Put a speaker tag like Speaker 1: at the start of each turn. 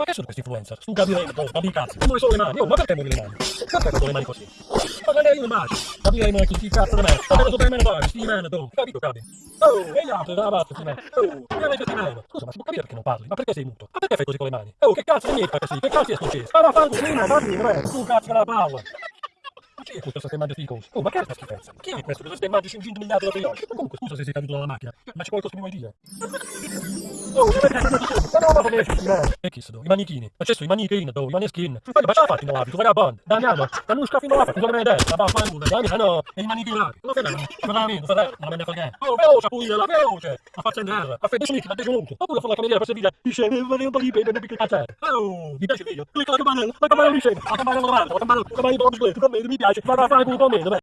Speaker 1: Ma che sono questi influencer? Tu capiremo, poi, ma di cazzo, non sono le mani, oh, ma perché muovi le mani? Perché con le mani così? Ma non è io immagino, capiremo chi chi cazzo di me, ma che per me ne fai, sti meno, tu, capito, capi? Oh, e gli altri, dalla parte, sti meno, oh, che avete sti meno? Scusa, ma si può capire perché non parli? Ma perché sei muto? Ma perché fai così con le mani? Oh, che cazzo di niente, così, che cazzo è successo? Ma va fango, prima, dammi, re, tu cazzo la palla! Ma chi è questo mangia sti cosi? Oh, ma che è questa schifezza? Chi è questo mangi 500 miliardi di? Ma comunque, scusa se sei caduto dalla macchina, ma c'è qualcosa che mi vuoi dire? Oh, che vedete Ma non va bene, sti meno! E chi sono? I manichini. Ma sono i manichini, do, i maneskin. Ma ma ce la fatti in tu vagabondo? Daniamo, da non scaffi non la fatti, come? Ma va, fa nulla, dai, no, e i manichini là. Non fai ma veramente, non fai non me ne frega. Oh, veloce, pure, la veloce! A faccia in terra, a fare 10 minuti, ma 10 minuti. Oppure fa la cameriera per servire, dice, eh, vorrei un po' di pepe, perché cazzo Oh, mi piace il video? Clicca la campanella, la campanella mi scende, la campanella normale, la campanella, la campanella mi piace, vado a fare con me, dov'è?